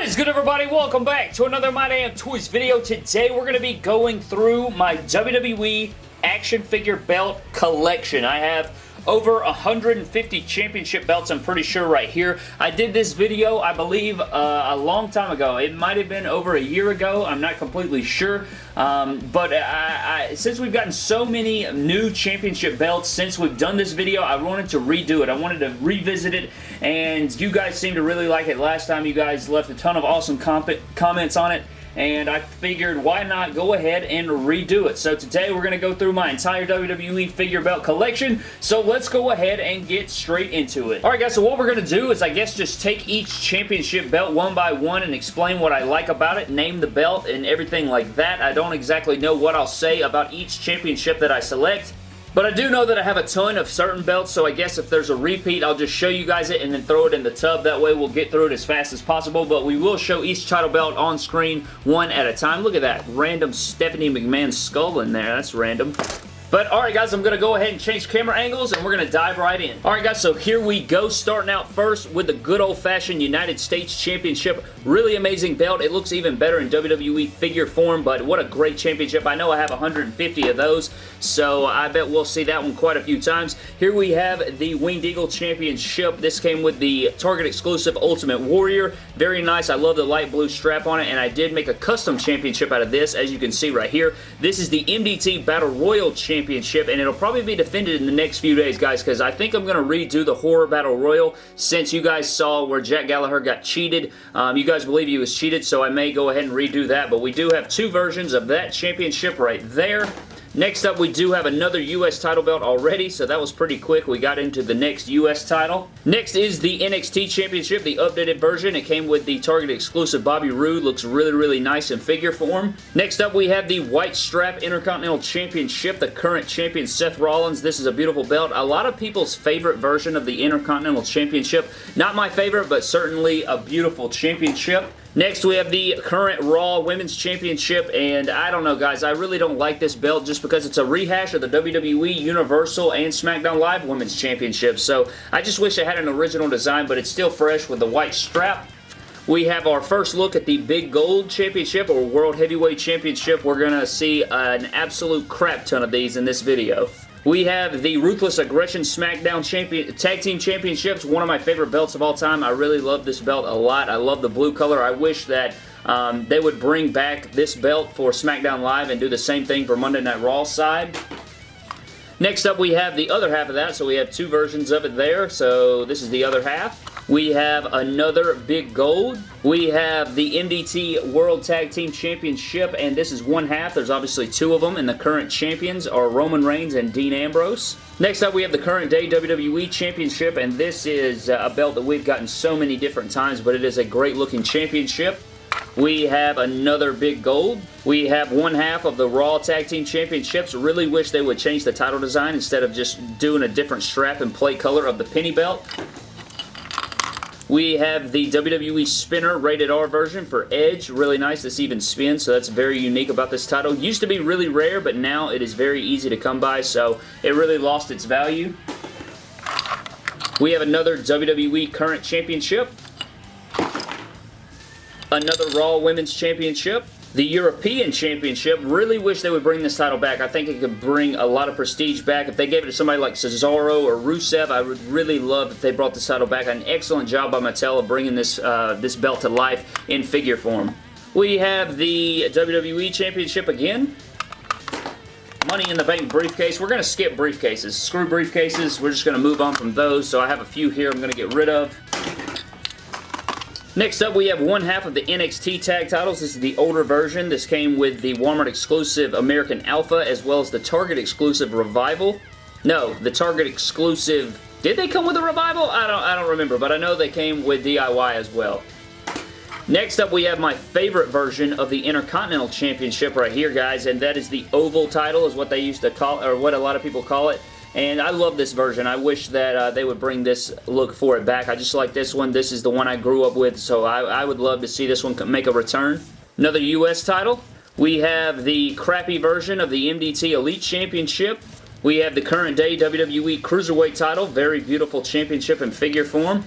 is good everybody? Welcome back to another My Damn Toys video. Today we're going to be going through my WWE action figure belt collection. I have over 150 championship belts, I'm pretty sure right here. I did this video, I believe, uh, a long time ago. It might have been over a year ago. I'm not completely sure. Um, but I, I, since we've gotten so many new championship belts since we've done this video, I wanted to redo it. I wanted to revisit it, and you guys seemed to really like it last time. You guys left a ton of awesome comments on it and I figured why not go ahead and redo it. So today we're going to go through my entire WWE figure belt collection, so let's go ahead and get straight into it. Alright guys, so what we're going to do is I guess just take each championship belt one by one and explain what I like about it, name the belt and everything like that. I don't exactly know what I'll say about each championship that I select, but I do know that I have a ton of certain belts, so I guess if there's a repeat, I'll just show you guys it and then throw it in the tub. That way we'll get through it as fast as possible, but we will show each title belt on screen one at a time. Look at that random Stephanie McMahon skull in there. That's random. But alright guys, I'm going to go ahead and change camera angles and we're going to dive right in. Alright guys, so here we go. Starting out first with the good old-fashioned United States Championship. Really amazing belt. It looks even better in WWE figure form, but what a great championship. I know I have 150 of those, so I bet we'll see that one quite a few times. Here we have the Winged Eagle Championship. This came with the Target exclusive Ultimate Warrior. Very nice. I love the light blue strap on it, and I did make a custom championship out of this, as you can see right here. This is the MDT Battle Royal Championship Championship, and it'll probably be defended in the next few days, guys, because I think I'm going to redo the Horror Battle Royal since you guys saw where Jack Gallagher got cheated. Um, you guys believe he was cheated, so I may go ahead and redo that, but we do have two versions of that championship right there. Next up, we do have another U.S. title belt already, so that was pretty quick. We got into the next U.S. title. Next is the NXT Championship, the updated version. It came with the Target exclusive Bobby Roode. Looks really, really nice in figure form. Next up, we have the White Strap Intercontinental Championship, the current champion Seth Rollins. This is a beautiful belt. A lot of people's favorite version of the Intercontinental Championship. Not my favorite, but certainly a beautiful championship. Next, we have the current Raw Women's Championship, and I don't know, guys. I really don't like this belt just because it's a rehash of the WWE Universal and SmackDown Live Women's Championship, so I just wish it had an original design, but it's still fresh with the white strap. We have our first look at the Big Gold Championship or World Heavyweight Championship. We're going to see an absolute crap ton of these in this video. We have the Ruthless Aggression SmackDown Champion Tag Team Championships, one of my favorite belts of all time. I really love this belt a lot. I love the blue color. I wish that um, they would bring back this belt for SmackDown Live and do the same thing for Monday Night Raw side. Next up, we have the other half of that, so we have two versions of it there. So this is the other half. We have another big gold. We have the MDT World Tag Team Championship, and this is one half. There's obviously two of them, and the current champions are Roman Reigns and Dean Ambrose. Next up, we have the current day WWE Championship, and this is uh, a belt that we've gotten so many different times, but it is a great looking championship. We have another big gold. We have one half of the Raw Tag Team Championships. Really wish they would change the title design instead of just doing a different strap and plate color of the penny belt. We have the WWE Spinner Rated R version for Edge. Really nice. This even spins, so that's very unique about this title. Used to be really rare, but now it is very easy to come by, so it really lost its value. We have another WWE Current Championship. Another Raw Women's Championship the European Championship. Really wish they would bring this title back. I think it could bring a lot of prestige back. If they gave it to somebody like Cesaro or Rusev, I would really love if they brought this title back. An excellent job by Mattel of bringing this, uh, this belt to life in figure form. We have the WWE Championship again. Money in the Bank briefcase. We're going to skip briefcases. Screw briefcases. We're just going to move on from those. So I have a few here I'm going to get rid of. Next up, we have one half of the NXT tag titles. This is the older version. This came with the Walmart exclusive American Alpha as well as the Target exclusive Revival. No, the Target exclusive... Did they come with a Revival? I don't, I don't remember, but I know they came with DIY as well. Next up, we have my favorite version of the Intercontinental Championship right here, guys, and that is the Oval title is what they used to call, or what a lot of people call it. And I love this version. I wish that uh, they would bring this look for it back. I just like this one. This is the one I grew up with, so I, I would love to see this one make a return. Another U.S. title. We have the crappy version of the MDT Elite Championship. We have the current day WWE Cruiserweight title. Very beautiful championship in figure form.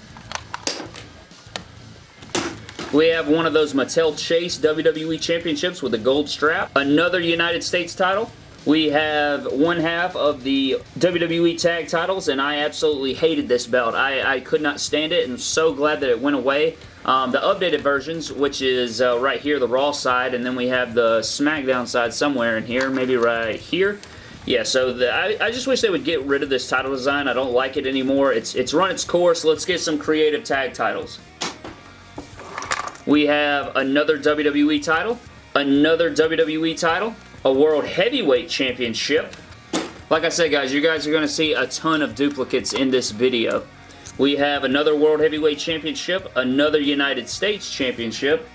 We have one of those Mattel Chase WWE Championships with a gold strap. Another United States title. We have one half of the WWE tag titles, and I absolutely hated this belt. I, I could not stand it, and so glad that it went away. Um, the updated versions, which is uh, right here, the Raw side, and then we have the SmackDown side somewhere in here, maybe right here. Yeah, so the, I, I, just wish they would get rid of this title design. I don't like it anymore. It's, it's run its course. Let's get some creative tag titles. We have another WWE title, another WWE title, a World Heavyweight Championship. Like I said, guys, you guys are going to see a ton of duplicates in this video. We have another World Heavyweight Championship, another United States Championship.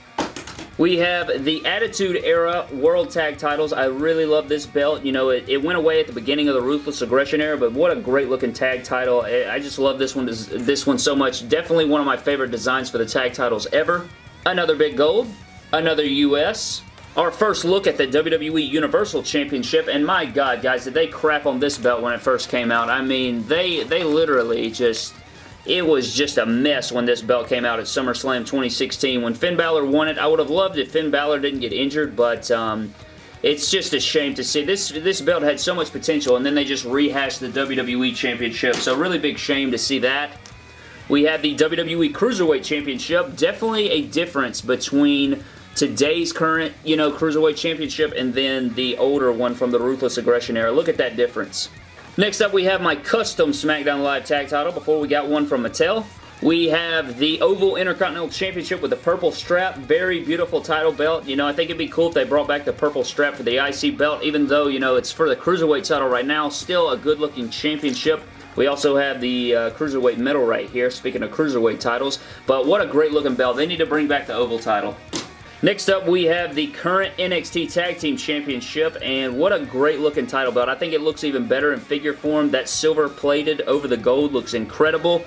We have the Attitude Era World Tag Titles. I really love this belt. You know, it, it, went away at the beginning of the Ruthless Aggression Era, but what a great looking tag title. I just love this one, this one so much. Definitely one of my favorite designs for the tag titles ever. Another big gold. Another US our first look at the WWE Universal Championship, and my god, guys, did they crap on this belt when it first came out. I mean, they, they literally just... It was just a mess when this belt came out at SummerSlam 2016. When Finn Balor won it, I would have loved if Finn Balor didn't get injured, but... Um, it's just a shame to see. This this belt had so much potential, and then they just rehashed the WWE Championship, so really big shame to see that. We have the WWE Cruiserweight Championship. Definitely a difference between today's current, you know, Cruiserweight Championship and then the older one from the Ruthless Aggression era. Look at that difference. Next up, we have my custom SmackDown Live tag title before we got one from Mattel. We have the Oval Intercontinental Championship with the purple strap. Very beautiful title belt. You know, I think it'd be cool if they brought back the purple strap for the IC belt, even though, you know, it's for the Cruiserweight title right now. Still a good-looking championship. We also have the uh, Cruiserweight medal right here, speaking of Cruiserweight titles. But what a great-looking belt. They need to bring back the Oval title. Next up, we have the current NXT Tag Team Championship, and what a great looking title belt. I think it looks even better in figure form. That silver plated over the gold looks incredible.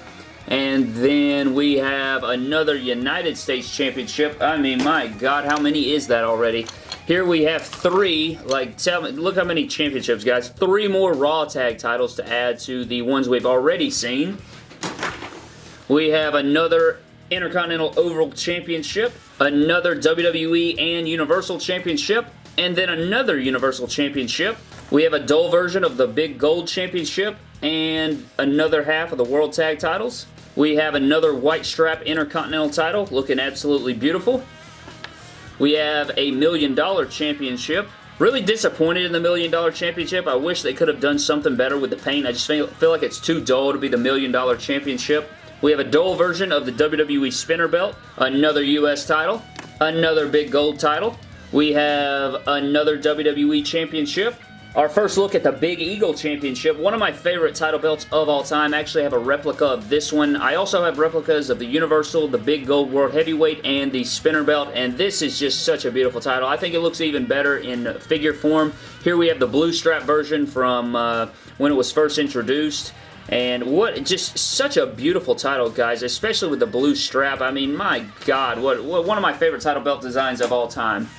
And then we have another United States Championship. I mean, my God, how many is that already? Here we have three, like, tell me, look how many championships, guys. Three more Raw Tag titles to add to the ones we've already seen. We have another Intercontinental Oval Championship, another WWE and Universal Championship, and then another Universal Championship. We have a dull version of the Big Gold Championship and another half of the World Tag Titles. We have another white strap Intercontinental title looking absolutely beautiful. We have a Million Dollar Championship. Really disappointed in the Million Dollar Championship. I wish they could have done something better with the paint. I just feel, feel like it's too dull to be the Million Dollar Championship. We have a dual version of the WWE Spinner Belt, another US title, another big gold title. We have another WWE Championship, our first look at the Big Eagle Championship, one of my favorite title belts of all time. I actually have a replica of this one. I also have replicas of the Universal, the Big Gold World Heavyweight, and the Spinner Belt, and this is just such a beautiful title. I think it looks even better in figure form. Here we have the blue strap version from uh, when it was first introduced. And what, just such a beautiful title, guys, especially with the blue strap. I mean, my God, what, what one of my favorite title belt designs of all time.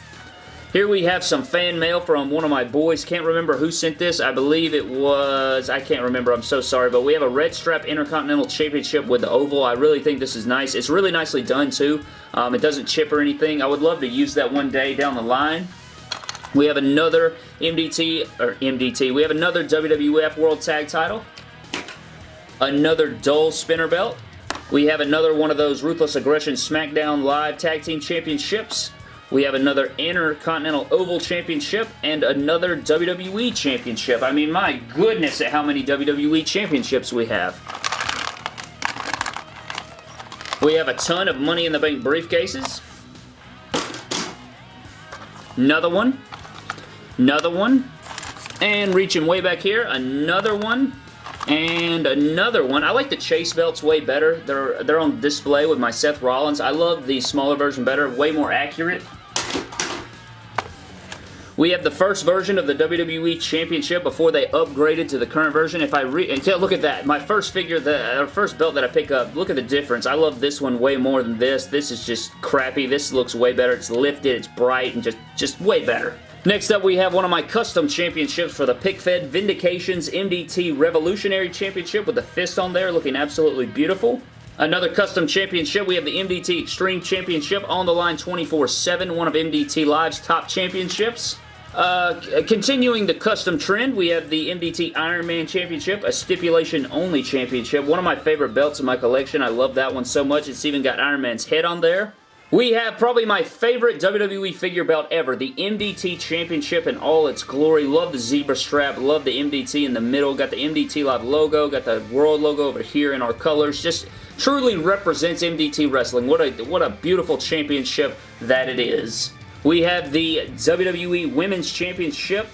Here we have some fan mail from one of my boys. Can't remember who sent this. I believe it was... I can't remember. I'm so sorry. But we have a red strap Intercontinental Championship with the oval. I really think this is nice. It's really nicely done, too. Um, it doesn't chip or anything. I would love to use that one day down the line. We have another MDT, or MDT, we have another WWF World Tag Title another dull spinner belt. We have another one of those Ruthless Aggression SmackDown Live Tag Team Championships. We have another Intercontinental Oval Championship and another WWE Championship. I mean, my goodness at how many WWE Championships we have. We have a ton of Money in the Bank briefcases. Another one. Another one. And reaching way back here, another one. And another one. I like the Chase belts way better. They're, they're on display with my Seth Rollins. I love the smaller version better. Way more accurate. We have the first version of the WWE Championship before they upgraded to the current version. If I re look at that, my first figure, the uh, first belt that I pick up, look at the difference. I love this one way more than this. This is just crappy. This looks way better. It's lifted, it's bright, and just, just way better. Next up, we have one of my custom championships for the PickFed Vindications MDT Revolutionary Championship with the fist on there looking absolutely beautiful. Another custom championship. We have the MDT Extreme Championship on the line 24-7, one of MDT Live's top championships. Uh, continuing the custom trend, we have the MDT Ironman Championship, a stipulation-only championship. One of my favorite belts in my collection. I love that one so much. It's even got Iron Man's head on there. We have probably my favorite WWE figure belt ever, the MDT Championship in all its glory. Love the zebra strap, love the MDT in the middle. Got the MDT Live logo, got the world logo over here in our colors. Just truly represents MDT Wrestling. What a, what a beautiful championship that it is. We have the WWE Women's Championship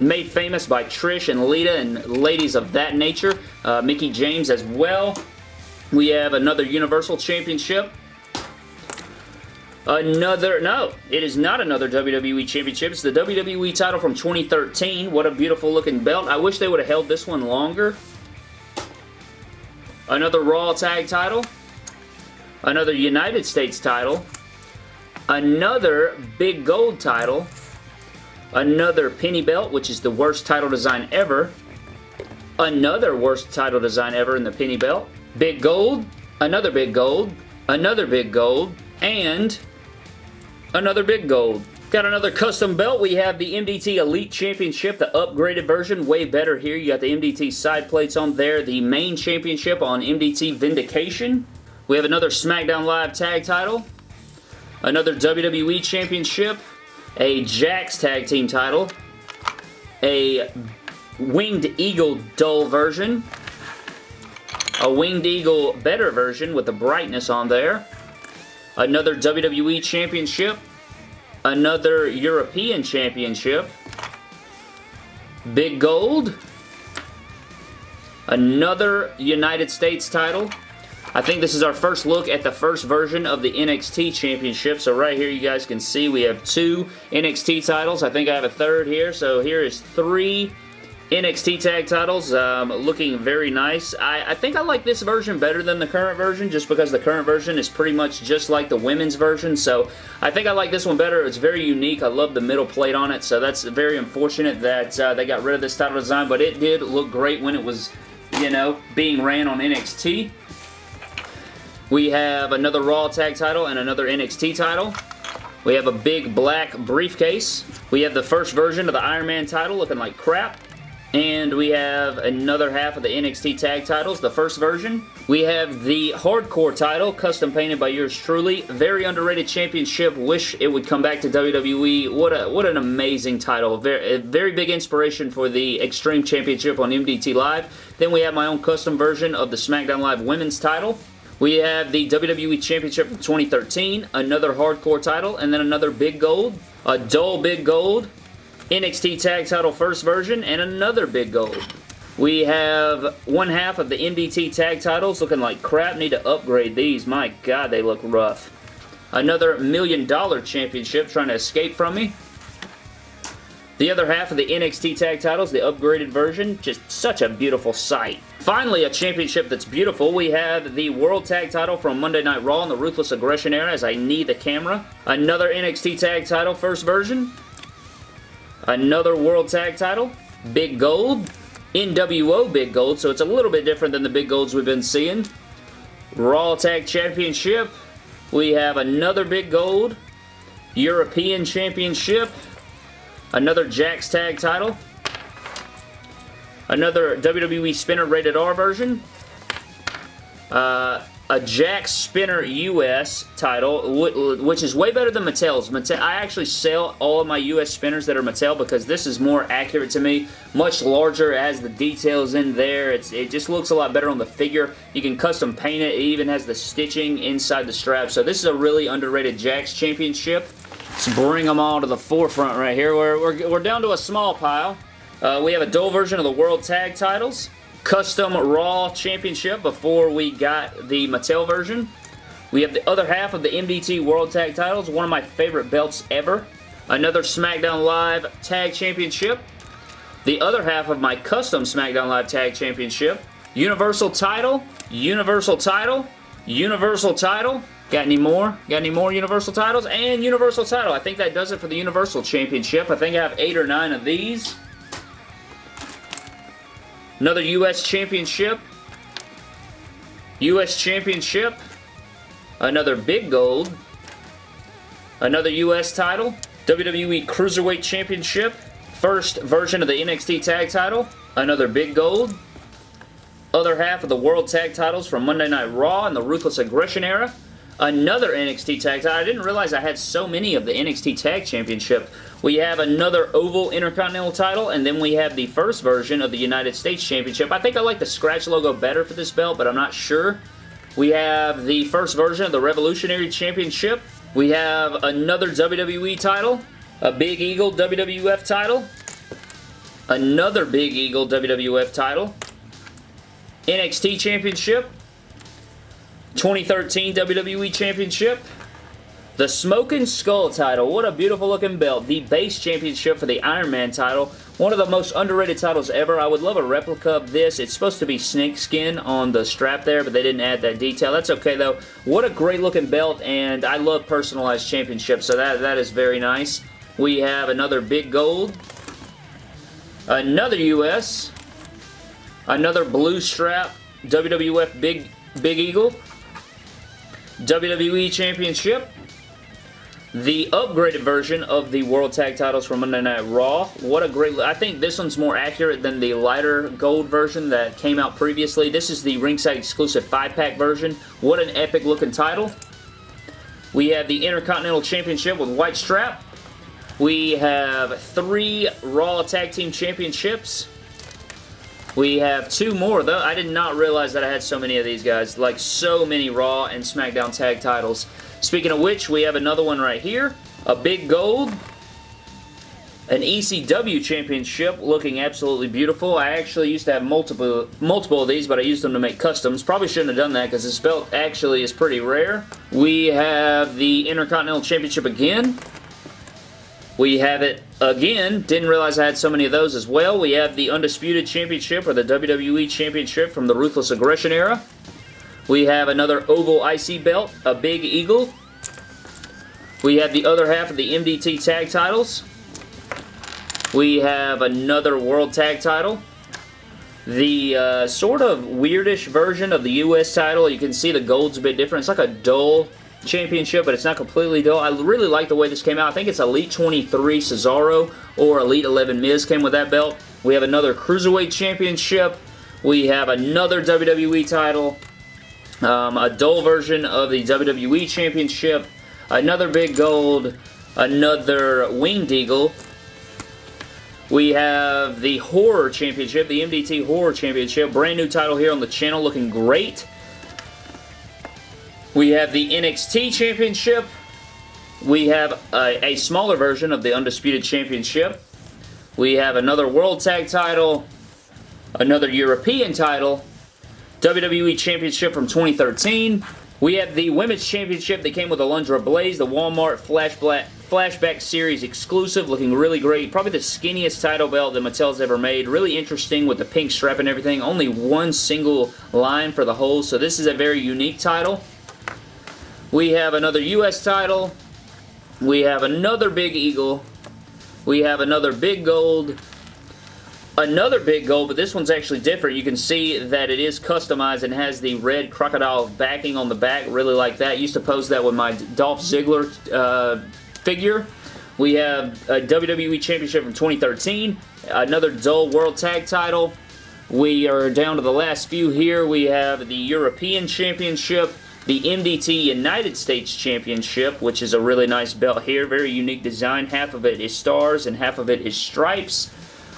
made famous by Trish and Lita and ladies of that nature. Uh, Mickie James as well. We have another Universal Championship. Another, no, it is not another WWE Championship. It's the WWE title from 2013. What a beautiful looking belt. I wish they would have held this one longer. Another Raw Tag title. Another United States title another big gold title, another penny belt, which is the worst title design ever, another worst title design ever in the penny belt, big gold, another big gold, another big gold, and another big gold. Got another custom belt. We have the MDT Elite Championship, the upgraded version. Way better here. You got the MDT side plates on there. The main championship on MDT Vindication. We have another SmackDown Live tag title another WWE Championship, a Jakks Tag Team title, a Winged Eagle dull version, a Winged Eagle better version with the brightness on there, another WWE Championship, another European Championship, Big Gold, another United States title, I think this is our first look at the first version of the NXT Championship. So right here you guys can see we have two NXT titles. I think I have a third here. So here is three NXT tag titles um, looking very nice. I, I, think I like this version better than the current version just because the current version is pretty much just like the women's version. So I think I like this one better. It's very unique. I love the middle plate on it. So that's very unfortunate that uh, they got rid of this title design. But it did look great when it was, you know, being ran on NXT. We have another Raw Tag title and another NXT title. We have a big black briefcase. We have the first version of the Iron Man title looking like crap. And we have another half of the NXT tag titles, the first version. We have the Hardcore title, custom painted by yours truly. Very underrated championship. Wish it would come back to WWE. What a what an amazing title. Very, very big inspiration for the Extreme Championship on MDT Live. Then we have my own custom version of the SmackDown Live Women's title. We have the WWE Championship from 2013, another hardcore title, and then another big gold, a dull big gold, NXT Tag Title first version, and another big gold. We have one half of the MDT Tag Titles looking like crap. Need to upgrade these. My God, they look rough. Another Million Dollar Championship trying to escape from me. The other half of the NXT Tag Titles, the upgraded version, just such a beautiful sight. Finally, a championship that's beautiful. We have the World Tag Title from Monday Night Raw in the Ruthless Aggression era as I knee the camera. Another NXT Tag Title first version. Another World Tag Title. Big Gold. NWO Big Gold, so it's a little bit different than the Big Golds we've been seeing. Raw Tag Championship. We have another Big Gold. European Championship. Another Jakks Tag title. Another WWE Spinner Rated R version. Uh, a Jakks Spinner US title, which is way better than Mattel's. Mattel, I actually sell all of my US spinners that are Mattel because this is more accurate to me. Much larger, it has the details in there. It's, it just looks a lot better on the figure. You can custom paint it. It even has the stitching inside the strap. So this is a really underrated Jakks Championship. Let's bring them all to the forefront right here. We're, we're, we're down to a small pile. Uh, we have a dual version of the World Tag Titles. Custom Raw Championship before we got the Mattel version. We have the other half of the MDT World Tag Titles, one of my favorite belts ever. Another SmackDown Live Tag Championship. The other half of my custom SmackDown Live Tag Championship. Universal title, Universal title, Universal title, Got any more? Got any more Universal titles? And Universal title. I think that does it for the Universal Championship. I think I have eight or nine of these. Another U.S. Championship. U.S. Championship, another big gold, another U.S. title, WWE Cruiserweight Championship, first version of the NXT Tag title, another big gold, other half of the World Tag titles from Monday Night Raw and the Ruthless Aggression era, another NXT Tag title. I didn't realize I had so many of the NXT Tag Championship. We have another Oval Intercontinental title, and then we have the first version of the United States Championship. I think I like the scratch logo better for this belt, but I'm not sure. We have the first version of the Revolutionary Championship. We have another WWE title, a Big Eagle WWF title, another Big Eagle WWF title, NXT Championship, 2013 WWE Championship, the Smoking Skull title. What a beautiful looking belt. The base championship for the Iron Man title. One of the most underrated titles ever. I would love a replica of this. It's supposed to be snakeskin on the strap there, but they didn't add that detail. That's okay though. What a great looking belt, and I love personalized championships, so that, that is very nice. We have another big gold. Another US. Another blue strap. WWF Big, Big Eagle. WWE Championship. The upgraded version of the World Tag Titles from Monday Night Raw. What a great... I think this one's more accurate than the lighter gold version that came out previously. This is the ringside exclusive 5-pack version. What an epic looking title. We have the Intercontinental Championship with white strap. We have three Raw Tag Team Championships. We have two more, though. I did not realize that I had so many of these guys. Like, so many Raw and SmackDown tag titles. Speaking of which, we have another one right here. A big gold. An ECW championship looking absolutely beautiful. I actually used to have multiple multiple of these, but I used them to make customs. Probably shouldn't have done that because this belt actually is pretty rare. We have the Intercontinental Championship again. We have it again. Didn't realize I had so many of those as well. We have the Undisputed Championship or the WWE Championship from the Ruthless Aggression era. We have another Oval IC belt, a Big Eagle. We have the other half of the MDT Tag titles. We have another World Tag title. The uh, sort of weirdish version of the US title. You can see the gold's a bit different. It's like a dull Championship, but it's not completely dull. I really like the way this came out. I think it's Elite 23 Cesaro or Elite 11 Miz came with that belt. We have another Cruiserweight Championship. We have another WWE title. Um, a dull version of the WWE Championship. Another big gold. Another Winged Eagle. We have the Horror Championship, the MDT Horror Championship. Brand new title here on the channel, looking great. We have the NXT Championship. We have a, a, smaller version of the Undisputed Championship. We have another World Tag title, another European title, WWE Championship from 2013. We have the Women's Championship that came with Alundra Blaze, the Walmart Flashback, Flashback Series exclusive, looking really great. Probably the skinniest title belt that Mattel's ever made. Really interesting with the pink strap and everything. Only one single line for the hole, so this is a very unique title. We have another U.S. title. We have another Big Eagle. We have another Big Gold. Another Big Gold, but this one's actually different. You can see that it is customized and has the red crocodile backing on the back. Really like that. Used to pose that with my Dolph Ziggler uh, figure. We have a WWE Championship from 2013. Another dull World Tag title. We are down to the last few here. We have the European Championship the MDT United States Championship, which is a really nice belt here. Very unique design. Half of it is stars and half of it is stripes.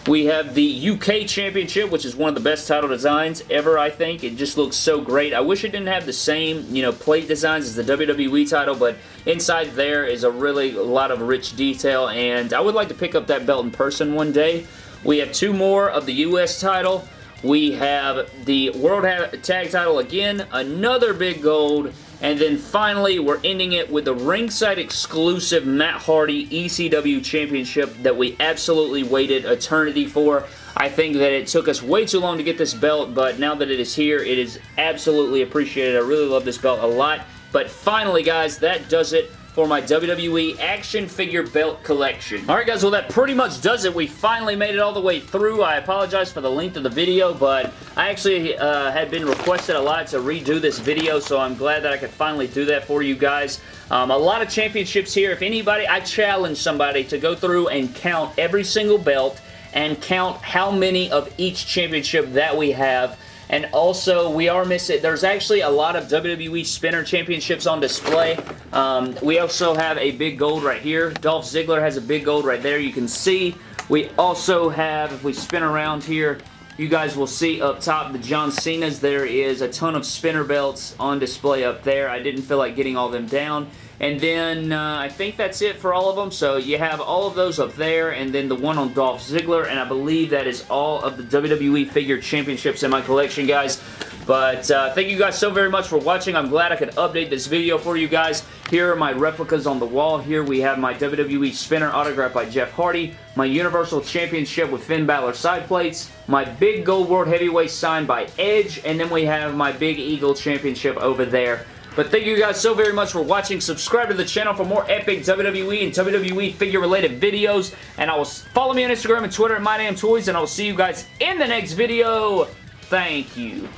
We have the UK Championship, which is one of the best title designs ever, I think. It just looks so great. I wish it didn't have the same, you know, plate designs as the WWE title, but inside there is a really a lot of rich detail, and I would like to pick up that belt in person one day. We have two more of the US title. We have the World Tag title again, another big gold, and then finally, we're ending it with the ringside exclusive Matt Hardy ECW Championship that we absolutely waited eternity for. I think that it took us way too long to get this belt, but now that it is here, it is absolutely appreciated. I really love this belt a lot. But finally, guys, that does it for my WWE action figure belt collection. Alright guys, well that pretty much does it. We finally made it all the way through. I apologize for the length of the video, but I actually uh, had been requested a lot to redo this video, so I'm glad that I could finally do that for you guys. Um, a lot of championships here. If anybody, I challenge somebody to go through and count every single belt and count how many of each championship that we have and also, we are missing, there's actually a lot of WWE Spinner Championships on display. Um, we also have a big gold right here. Dolph Ziggler has a big gold right there. You can see we also have, if we spin around here, you guys will see up top the John Cena's. There is a ton of spinner belts on display up there. I didn't feel like getting all them down. And then uh, I think that's it for all of them. So you have all of those up there and then the one on Dolph Ziggler. And I believe that is all of the WWE Figure Championships in my collection, guys. But uh, thank you guys so very much for watching. I'm glad I could update this video for you guys. Here are my replicas on the wall. Here we have my WWE Spinner autograph by Jeff Hardy, my Universal Championship with Finn Balor side plates, my big Gold World Heavyweight signed by Edge, and then we have my Big Eagle Championship over there but thank you guys so very much for watching. Subscribe to the channel for more epic WWE and WWE figure-related videos. And I will follow me on Instagram and Twitter at MyDamnToys. And I will see you guys in the next video. Thank you.